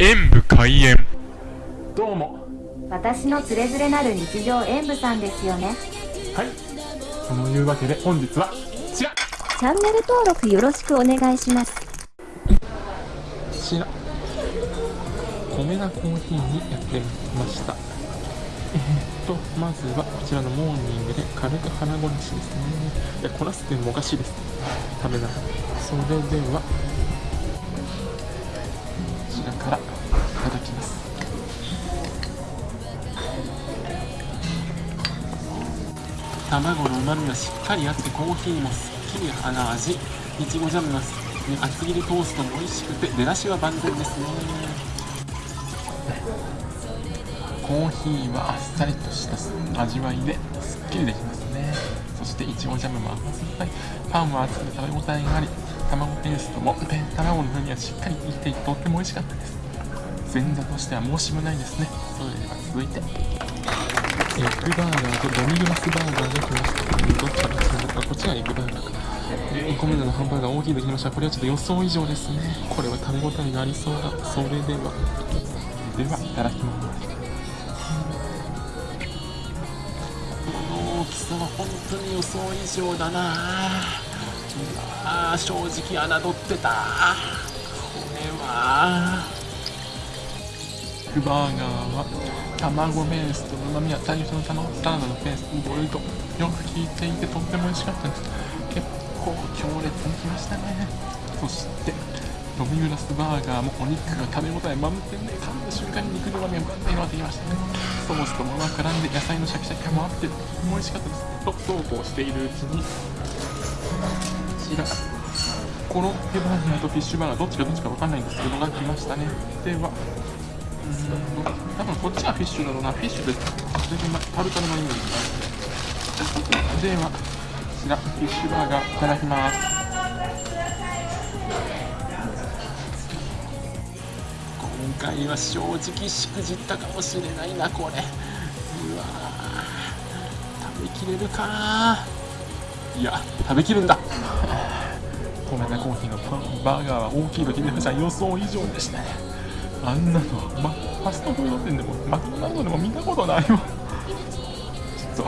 演武開演。どうも。私のつれづれなる日常演舞さんですよね。はい。そのいうわけで本日はこちら。こチャンネル登録よろしくお願いします。ちら。米田コーヒーにやってました。えー、っとまずはこちらのモーニングで軽く腹ごしですね。いやこらすっていうのもおかしいです。食べながら。それではらからいただきます。卵の旨味がしっかりあってコーヒーもすっきり鼻味。いちごジャムが厚切りトーストも美味しくて出だしは万全ですね。コーヒーはあっさりとした味わいですっきりできますね。していちごジャムも甘酸っぱい。パンは厚くて食べ応えがあり卵ペーストもペ卵の風味がしっかり効いていてとっても美味しかったです。前座としては申し分ないですね。それでは続いて。エッグバーガーとデミグラスバーガーが来ました。どっちから来たのかこっちがエッグバーガーか1個目のハンバーガー大きいときましたこれはちょっと予想以上ですね。これは食べ応えがありそうだ。それでは。ではいただきます。この大きさは本当に予想以上だな。あ正直侮ってた。これは。バーガーは卵ベースと旨味は最初の卵サラダのペースボイルドよく効いていてとっても美味しかったです。結構強烈にきましたね。そしてドミグラスバーガーもお肉が食べ応え満点で噛んだ瞬間に肉の旨味が満点になってきましたねソースともの絡んで野菜のシャキシャキ感もあってとても美味しかったです。とそうこうしているうちにこちらコロッケバーガーとフィッシュバーガーどっちかどっちか分かんないんですけどが来ましたね。では多分こっちはフィッシュだろうなフィッシュで全然タルタルのイメージがあるではこちらフィッシュバーガーいただきます。今回は正直しくじったかもしれないなこれ。うわ食べきれるか？ないや食べきるんだ。ごめんなコーヒーのパンバーガーは大きいと決めました。予想以上でしたね。あんなの、ま、ファストフード店でもマクドナルドでも見たことないわ。ちょっと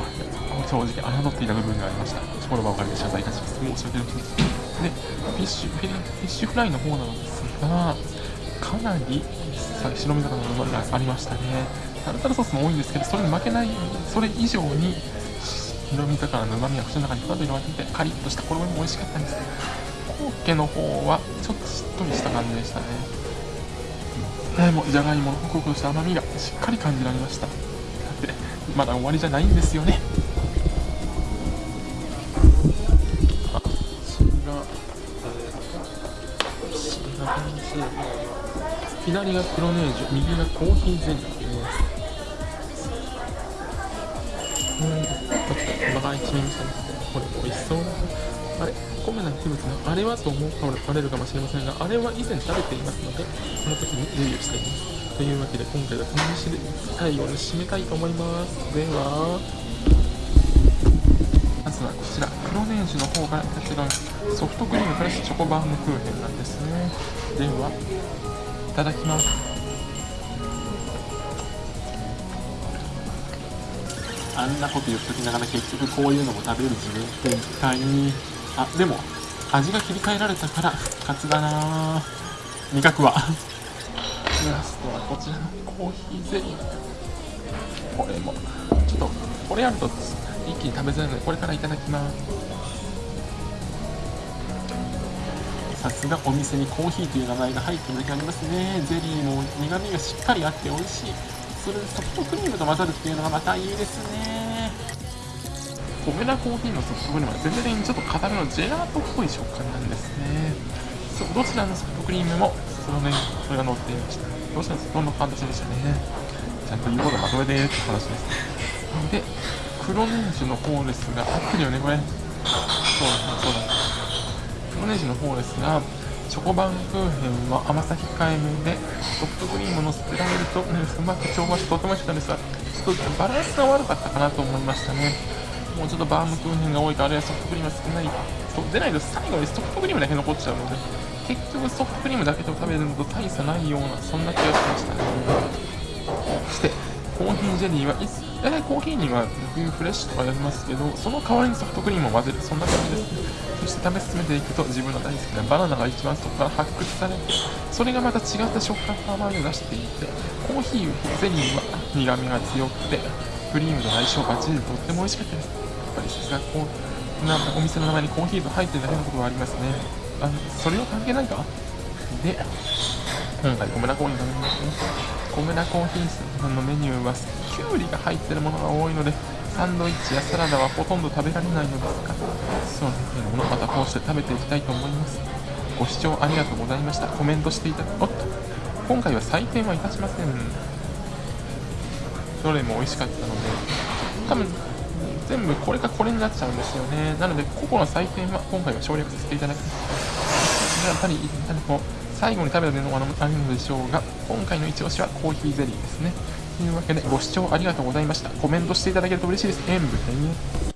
正直侮っていた部分がありました。この場を借りて謝罪いたします。申し訳ありませんでフィッシュフィッシュフライの方なのですがかなり白身魚の旨味がありましたねタルタルソースも多いんですけどそれに負けないそれ以上に白身魚の旨味が口の中にふわっと広がっててカリッとした衣も美味しかったんですけどコロッケの方はちょっとしっとりした感じでしたね。でもじゃがいものホクホクとした甘みがしっかり感じられました。でまだ終わりじゃないんですよね。あこちらこちら感じ左が黒ネージュ右がコーヒーゼリーですうんちょっと一面したんですこれ美味しそう。あれコメな器物のあれはと思うかバレるかもしれませんがあれは以前食べていますのでその時にレビューしていますというわけで今回はこの飯で最後に締めたいと思います。ではまずはこちら。黒ネージュの方が結論ソフトクリームプラスチョコバームクーヘンなんですね。ではいただきます。あんなこと言っときながら結局こういうのも食べる自分って一体あでも味が切り替えられたから復活だな。味覚は。ラストはこちらのコーヒーゼリー。これも。ちょっとこれやると一気に食べづらいのでこれからいただきます。さすがお店にコーヒーという名前が入ってるだけありますね。ゼリーも苦味がしっかりあって美味しい。それでソフトクリームと混ざるっていうのがまたいいですね。コメダコーヒーのソフトクリームは全然ちょっと固めのジェラートっぽい食感なんですね。そうどちらのソフトクリームもそのねそれが乗っていました。どちらのどんな形でしたね？ちゃんと言うことまとめてって話です。で黒ネージの方ですが合ってるよねこれそうだそうだ。黒ネジの方ですがチョコバンクーヘンは甘さ控えめでソフトクリームのスプライルと、ね、うまく調和してとても美味しかったですがちょっとバランスが悪かったかなと思いましたね。もうちょっとバームクーヘンが多いとあれはソフトクリームが少ないそうでない。と最後にソフトクリームだけ残っちゃうので結局ソフトクリームだけで食べるのと大差ないようなそんな気がしましたね。そしてコーヒージェリーは大体コーヒーには冬フレッシュとかやりますけどその代わりにソフトクリームを混ぜる。そんな感じですそして食べ進めていくと自分の大好きなバナナが一番そこから発掘されそれがまた違った食感と甘みを出していてコーヒーゼリーは苦みが強くてクリームの相性バッチリでとっても美味しかったです。やっぱりさすがこうなお店の名前にコーヒーと入ってるだけのことがありますね。あのそれは関係ないか？で今回コメラコーヒー食べまねコメラコーヒーさんのメニューはキュウリが入ってるものが多いのでサンドイッチやサラダはほとんど食べられないのですがそういうものまたこうして食べていきたいと思います。ご視聴ありがとうございました。コメントしていただおっと。今回は採点はいたしません。どれも美味しかったので多分全部これかこれになっちゃうんですよね。なので個々の採点は今回は省略させていただきます。やっぱり何こう最後に食べたのはあるのでしょうが今回のイチオシはコーヒーゼリーですね。というわけでご視聴ありがとうございました。コメントしていただけると嬉しいです。塩分